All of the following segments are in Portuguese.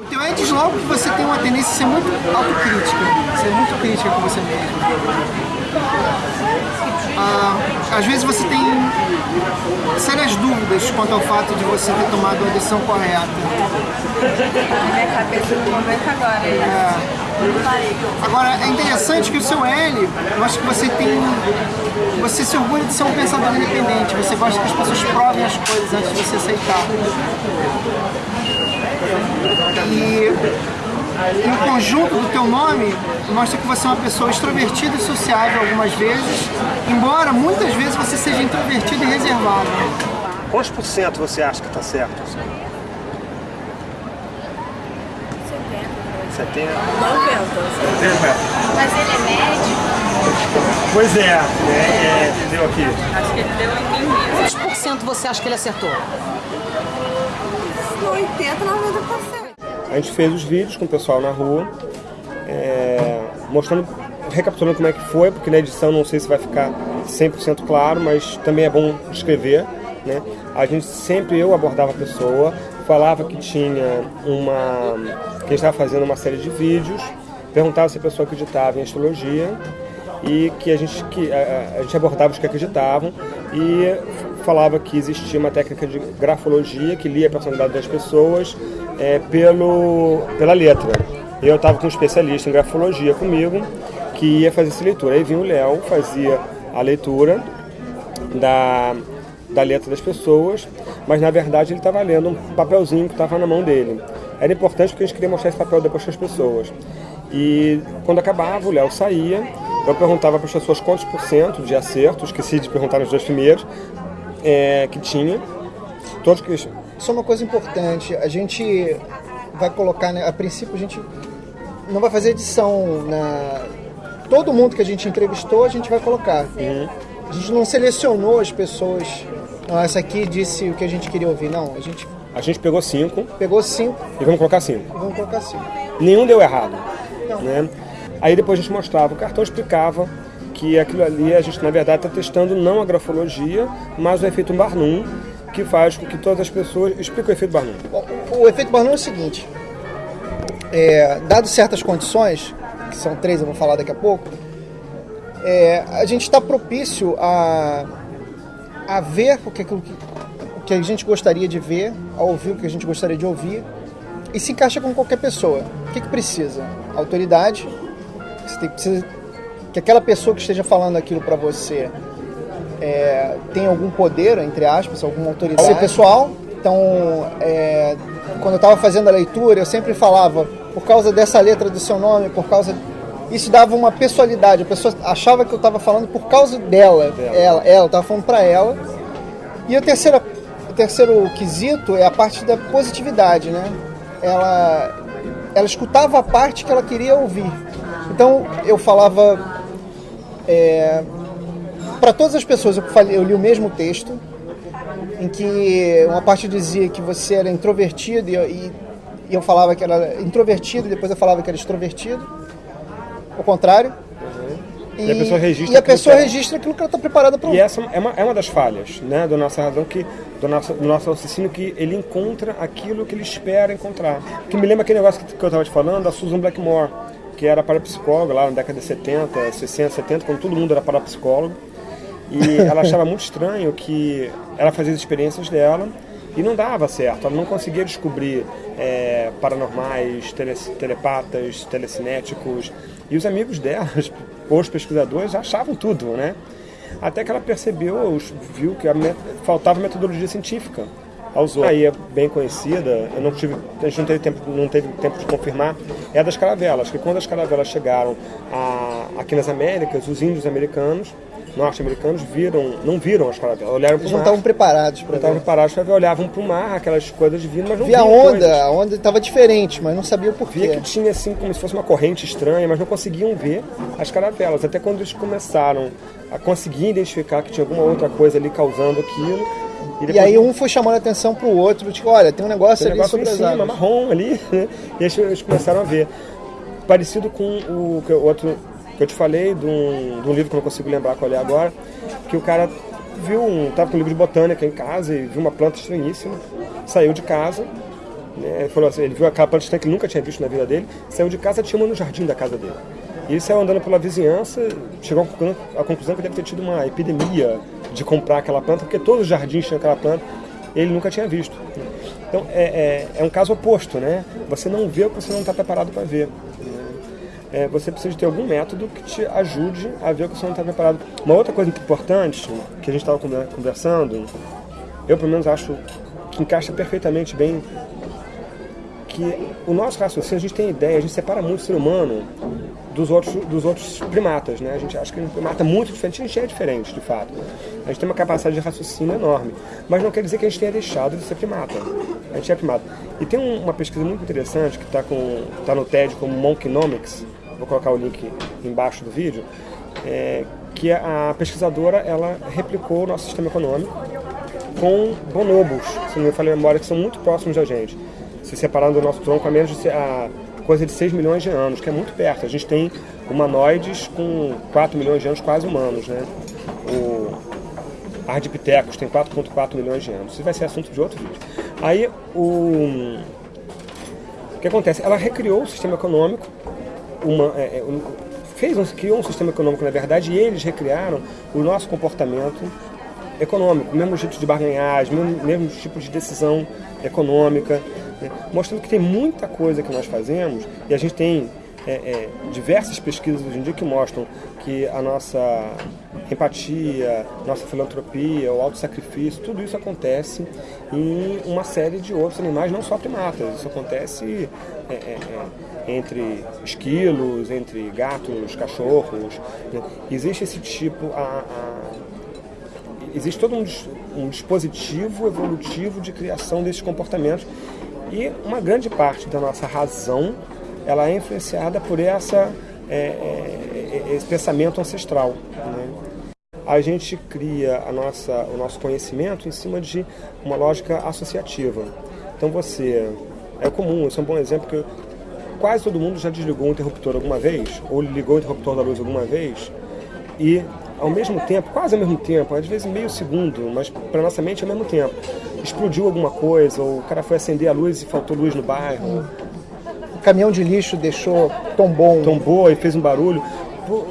O teu diz logo que você tem uma tendência a ser muito autocrítica, ser muito crítica com você mesmo. Ah, às vezes você tem sérias dúvidas quanto ao fato de você ter tomado a decisão correta. Na minha cabeça no momento agora. É. Agora, é interessante que o seu L, eu acho que você tem. Você se orgulha de ser um pensador independente, você gosta que as pessoas provem as coisas antes de você aceitar. E, o conjunto do teu nome mostra que você é uma pessoa extrovertida e sociável algumas vezes, embora muitas vezes você seja introvertido e reservado. Quantos por cento você acha que está certo? 70? 90. Mas ele é médico? Pois é, é, é entendeu aqui? Acho que ele deu em mim mesmo. Quantos por cento você acha que ele acertou? 80, 90%. A gente fez os vídeos com o pessoal na rua, é, mostrando, recapitulando como é que foi, porque na edição não sei se vai ficar 100% claro, mas também é bom descrever. Né? A gente sempre, eu abordava a pessoa, falava que tinha uma. que estava fazendo uma série de vídeos, perguntava se a pessoa acreditava em astrologia e que a gente, que, a, a gente abordava os que acreditavam e falava que existia uma técnica de grafologia que lia a personalidade das pessoas é, pelo, pela letra. Eu estava com um especialista em grafologia comigo que ia fazer essa leitura. Aí vinha o Léo, fazia a leitura da, da letra das pessoas, mas na verdade ele estava lendo um papelzinho que estava na mão dele. Era importante porque a gente queria mostrar esse papel depois para as pessoas. E quando acabava, o Léo saía, eu perguntava para as pessoas quantos por cento de acerto, esqueci de perguntar nos dois primeiros, é, que tinha. Todos que... Isso é uma coisa importante. A gente vai colocar, né, a princípio a gente não vai fazer edição na todo mundo que a gente entrevistou a gente vai colocar. Uhum. A gente não selecionou as pessoas. Não, essa aqui disse o que a gente queria ouvir. Não, a gente. A gente pegou cinco. Pegou cinco. E vamos colocar cinco. E vamos colocar cinco. Nenhum deu errado. Não. Né? Aí depois a gente mostrava, o cartão explicava que aquilo ali a gente na verdade está testando não a grafologia, mas o efeito Barnum, que faz com que todas as pessoas. Explica o efeito Barnum. O, o efeito Barnum é o seguinte: é, dado certas condições, que são três, eu vou falar daqui a pouco, é, a gente está propício a, a ver o que, aquilo que, o que a gente gostaria de ver, a ouvir o que a gente gostaria de ouvir, e se encaixa com qualquer pessoa. O que, que precisa? Autoridade, você tem, precisa que aquela pessoa que esteja falando aquilo para você é, tem algum poder, entre aspas, alguma autoridade. Ser pessoal. Então, é, quando eu estava fazendo a leitura, eu sempre falava, por causa dessa letra do seu nome, por causa. Isso dava uma pessoalidade. A pessoa achava que eu estava falando por causa dela. dela. Ela, ela estava falando para ela. E o terceiro, o terceiro quesito é a parte da positividade, né? Ela, ela escutava a parte que ela queria ouvir. Então eu falava é, para todas as pessoas eu, falei, eu li o mesmo texto, em que uma parte dizia que você era introvertido e, e, e eu falava que era introvertido e depois eu falava que era extrovertido. O contrário. E, e, a pessoa registra, e a pessoa aquilo, registra aquilo que ela está preparada para ouvir. E essa é uma, é uma das falhas né, da nossa razão, que, do, nosso, do nosso raciocínio, que ele encontra aquilo que ele espera encontrar. Que me lembra aquele negócio que, que eu estava te falando, da Susan Blackmore que era parapsicóloga lá na década de 70, 60, 70, quando todo mundo era parapsicólogo. E ela achava muito estranho que ela fazia as experiências dela e não dava certo. Ela não conseguia descobrir é, paranormais, tele, telepatas, telecinéticos. E os amigos dela, os pesquisadores, achavam tudo, né? Até que ela percebeu, viu que faltava metodologia científica aos outros. Aí é bem conhecida, eu não tive, a gente não teve tempo, não teve tempo de confirmar, é a das caravelas, que quando as caravelas chegaram a, aqui nas Américas, os índios americanos, norte-americanos, viram, não viram as caravelas, olharam para o mar. não estavam preparados para ver. estavam preparados para ver, olhavam para o mar, aquelas coisas vindo, mas não Via a onda, coisas. a onda estava diferente, mas não sabia o porquê. Via que tinha assim como se fosse uma corrente estranha, mas não conseguiam ver as caravelas, até quando eles começaram a conseguir identificar que tinha alguma outra coisa ali causando aquilo, e, depois... e, aí um foi chamando a atenção pro outro, tipo, olha, tem um negócio tem um ali negócio sobre as cima, marrom ali, né? E eles começaram a ver. Parecido com o, o outro que eu te falei, de um, de um, livro que eu não consigo lembrar qual é agora, que o cara viu um. tava com um livro de botânica em casa e viu uma planta estranhíssima, saiu de casa, Né? Ele falou assim, ele viu aquela planta estranha que ele nunca tinha visto na vida dele, saiu de casa, tinha uma no jardim da casa dele. E ele saiu andando pela vizinhança, chegou à conclusão que deve ter tido uma epidemia de comprar aquela planta, porque todos os jardins tinham aquela planta, ele nunca tinha visto. Então é, é, é, um caso oposto, né? Você não vê o que você não está preparado para ver. É, você precisa ter algum método que te ajude a ver o que você não está preparado. Uma outra coisa importante que a gente estava conversando, eu pelo menos acho que encaixa perfeitamente bem que o nosso raciocínio, a gente tem ideia, a gente separa muito o ser humano dos outros, dos outros primatas, né? A gente acha que um primata é muito diferente, a gente é diferente, de fato. A gente tem uma capacidade de raciocínio enorme, mas não quer dizer que a gente tenha deixado de ser primata. A gente é primata. E tem uma pesquisa muito interessante que está tá no TED como Monkeynomics, vou colocar o link embaixo do vídeo, é, que a pesquisadora ela replicou o nosso sistema econômico com bonobos, se não me falha a memória, que são muito próximos da gente se separando do nosso tronco a menos de a coisa de 6 milhões de anos, que é muito perto. A gente tem humanoides com 4 milhões de anos quase humanos, né? O Ardipithecus tem 4,4 milhões de anos. Isso vai ser assunto de outro vídeo. Aí, o, o que acontece? Ela recriou o sistema econômico, uma, é, é fez um, criou um sistema econômico, na verdade, e eles recriaram o nosso comportamento econômico, mesmo jeito de barganhar, mesmo, mesmo tipo de decisão econômica né? mostrando que tem muita coisa que nós fazemos e a gente tem é, é, diversas pesquisas hoje em dia que mostram que a nossa empatia, nossa filantropia, o auto-sacrifício, tudo isso acontece em uma série de outros animais, não só primatas. Isso acontece é, é, é entre esquilos, entre gatos, cachorros. Né? Existe esse tipo. A, a, existe todo um, um dispositivo evolutivo de criação desses comportamentos e uma grande parte da nossa razão ela é influenciada por essa, é, é, é, esse pensamento ancestral. Né? A gente cria a nossa, o nosso conhecimento em cima de uma lógica associativa. Então você. É comum, esse é um bom exemplo que quase todo mundo já desligou o interruptor alguma vez, ou ligou o interruptor da luz alguma vez, e ao mesmo tempo, quase ao mesmo tempo, às vezes meio segundo, mas para nossa mente ao mesmo tempo, explodiu alguma coisa, ou o cara foi acender a luz e faltou luz no bairro. O caminhão de lixo deixou tombou. Tombou e fez um barulho.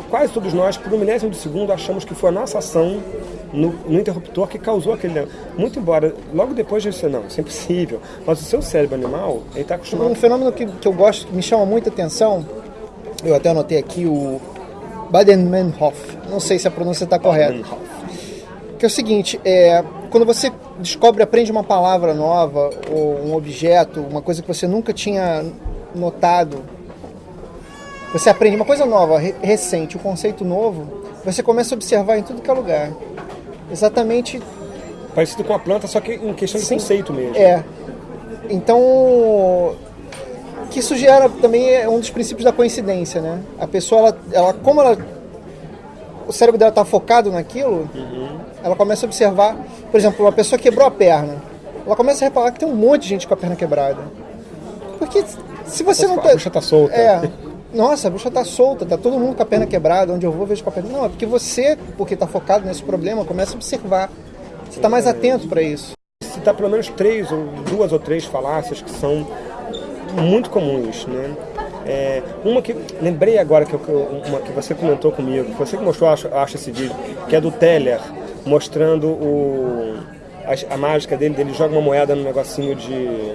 Quase todos nós, por um milésimo de segundo, achamos que foi a nossa ação no, no, interruptor que causou aquele. Muito embora, logo depois de você, não, isso é impossível. Mas o seu cérebro animal, ele está acostumado. Um fenômeno que, que eu gosto, que me chama muita atenção, eu até anotei aqui o Baden-Meinhof. Não sei se a pronúncia está correta. Que é o seguinte, é, quando você descobre, aprende uma palavra nova, ou um objeto, uma coisa que você nunca tinha notado, você aprende uma coisa nova, recente, um conceito novo, você começa a observar em tudo que é lugar. Exatamente. Parecido com a planta, só que em questão de Sim, conceito mesmo. É. Então, que isso gera também é um dos princípios da coincidência, né? A pessoa, ela, ela como ela, o cérebro dela está focado naquilo, uhum. ela começa a observar, por exemplo, uma pessoa quebrou a perna, ela começa a reparar que tem um monte de gente com a perna quebrada. Porque se você não tá... A bucha tá solta. É. Nossa, a bucha tá solta, tá todo mundo com a perna quebrada, onde eu vou vejo com a perna. Não, é porque você, porque tá focado nesse problema, começa a observar. Você tá mais atento para isso. Se tá pelo menos três ou duas ou três falácias que são muito comuns, né? É, uma que lembrei agora que, eu, uma que você comentou comigo, você que mostrou, acho, acho esse vídeo, que é do Teller mostrando o, a, a mágica dele, ele joga uma moeda num negocinho de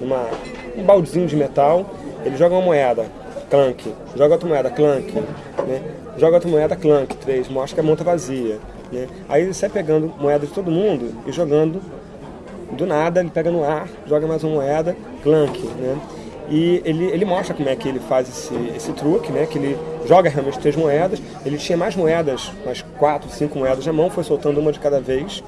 uma, um baldezinho de metal, ele joga uma moeda, clank, joga outra moeda, clank, né? joga outra moeda, clank, três, mostra que a mão tá vazia. Né? Aí ele sai pegando moeda de todo mundo e jogando do nada, ele pega no ar, joga mais uma moeda, clank, né? E ele, ele mostra como é que ele faz esse, esse truque, né? Que ele joga realmente três moedas, ele tinha mais moedas, mais quatro, cinco moedas na mão, foi soltando uma de cada vez,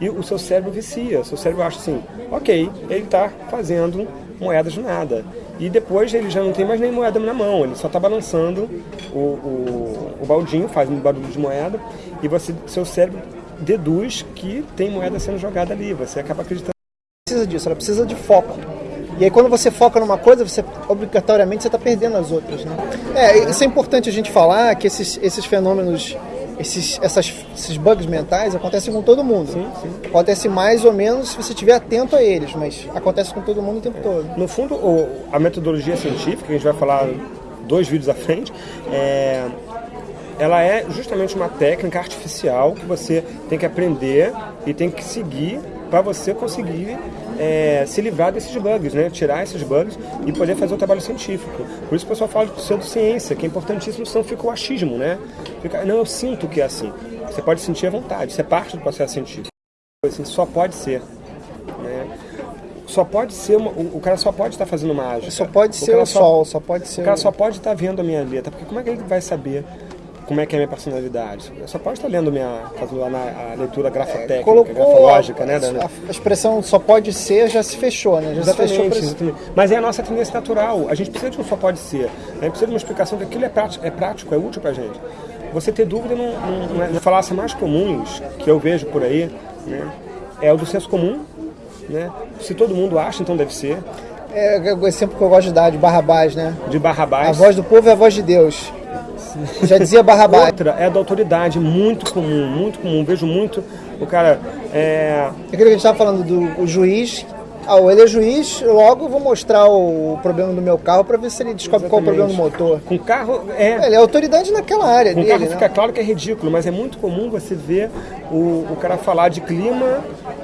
e o seu cérebro vicia, o seu cérebro acha assim, ok, ele está fazendo moedas do nada. E depois ele já não tem mais nem moeda na mão, ele só está balançando o, o, o, baldinho, faz um barulho de moeda, e você, seu cérebro deduz que tem moeda sendo jogada ali. Você acaba acreditando. Precisa disso, ela precisa de foco. E aí quando você foca numa coisa, você obrigatoriamente você está perdendo as outras. Né? É, isso é importante a gente falar que esses, esses fenômenos esses, essas, esses bugs mentais acontecem com todo mundo. Sim, sim. Acontece mais ou menos se você estiver atento a eles, mas acontece com todo mundo o tempo todo. No fundo, o- a metodologia científica, que a gente vai falar dois vídeos à frente, é, ela é justamente uma técnica artificial que você tem que aprender e tem que seguir para você conseguir é, se livrar desses bugs, né? tirar esses bugs e poder fazer o trabalho científico. Por isso que o pessoal fala de pseudociência, que é importantíssimo, senão fica o achismo, né? Fica, não, eu sinto que é assim. Você pode sentir à vontade, isso é parte do processo científico. Assim, só pode ser. Né? Só pode ser, uma- o, o cara só pode estar fazendo mágica. Só pode ser cara o só- sol, só pode ser o cara o- só pode estar vendo a minha letra, porque como é que ele vai saber como é que é a minha personalidade? Só pode estar lendo minha, fazendo na- a leitura grafotécnica, colocou grafológica, né? a, da- a expressão só pode ser já se fechou, né? Já se fechou Exatamente, exatamente. Mas é a nossa tendência natural. A gente precisa de um só pode ser. A gente precisa de uma explicação que aquilo é prático, é, prático, é útil pra gente. Você ter dúvida não, não, não é. As falácias mais comuns que eu vejo por aí né, é o do senso comum. Né? Se todo mundo acha, então deve ser. É o exemplo que eu gosto de dar de Barrabás, né? De Barrabás. A voz do povo é a voz de Deus. Já dizia Barrabás. Outra é da autoridade, muito comum, muito comum. Vejo muito o cara. É, Aquilo que a gente estava falando do juiz. Ah, ele é juiz, logo vou mostrar o problema do meu carro para ver se ele descobre qual é o problema do motor. com carro. É, Ele é autoridade naquela área Com dele, carro né? fica claro que é ridículo, mas é muito comum você ver o, o cara falar de clima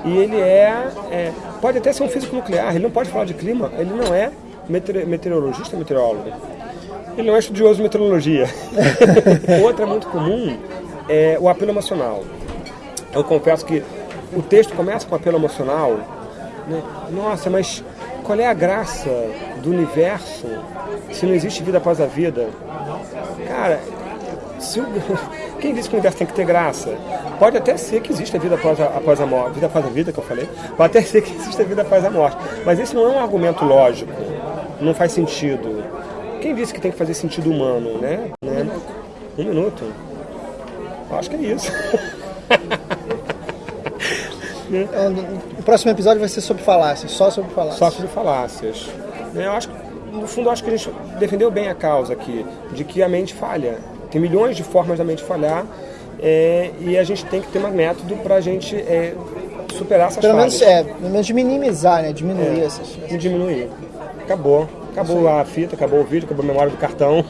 e ele é, é- Pode até ser um físico nuclear, ele não pode falar de clima, ele não é meteoro- meteorologista meteorólogo. Ele não é estudioso de meteorologia. Outra muito comum é o apelo emocional. Eu confesso que o texto começa com apelo emocional. né? Nossa, mas qual é a graça do universo se não existe vida após a vida? Cara, se o- quem disse que o universo tem que ter graça? Pode até ser que exista vida após a, após a morte, vida após a vida que eu falei. Pode até ser que exista vida após a morte. Mas esse não é um argumento lógico. Não faz sentido. Quem disse que tem que fazer sentido humano, né? né? Um minuto. Eu Acho que é isso. O próximo episódio vai ser sobre falácias, só sobre falácias. Só sobre falácias. né? Eu acho, que, no fundo, acho que a gente defendeu bem a causa aqui, de que a mente falha. Tem milhões de formas da mente falhar é, e a gente tem que ter um método para a gente é, superar essas Pelo falhas. menos, é, pelo menos minimizar, né? Diminuir essas. E diminuir. Acabou. Acabou a fita, acabou o vídeo, acabou a memória do cartão.